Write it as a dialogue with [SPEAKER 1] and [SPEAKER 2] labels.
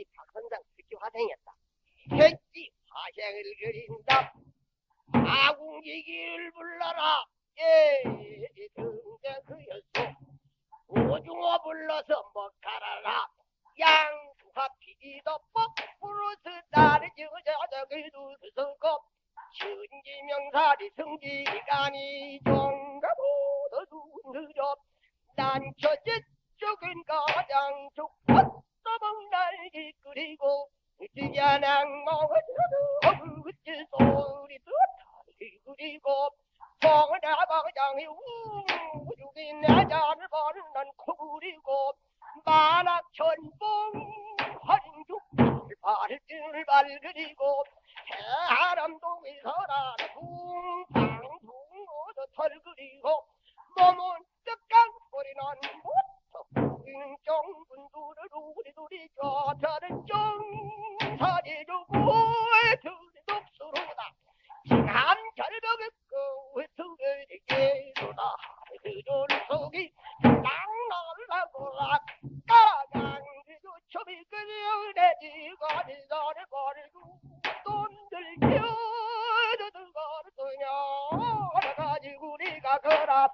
[SPEAKER 1] 역시 박선장 특기 화생이었다. 했지 화생을 그린다. 아궁지기를 불러라. 예, 등장 그였소. 오중어 불러서 먹가라라. 양수화 피기도 뻑 부르스 나를 저저저기 두서고 천지명사리 성지간이 종가보다 눈느려 난처지 쪽은 가장 좋고 끓이고 으지야낭 먹어도 어그지 소리도 그리고 성나방장이 우죽이 내 잔을 버는 난 코구리고 만학천봉 화린죽 발을 발그리고 해람동에서라 붕방붕어도 털그리고 몸은 뜨깐 소리는 정분두를 우리둘이 저자는 정사리 주고 둘이 독수로다. 지난 절벽의 그 외투에게로다. 그존 속이 땅날라고 아까랑 그초비 그려 내 지거리 전에 버리고 돈들 키워도 그거를 그냥 가지고 우리가 그라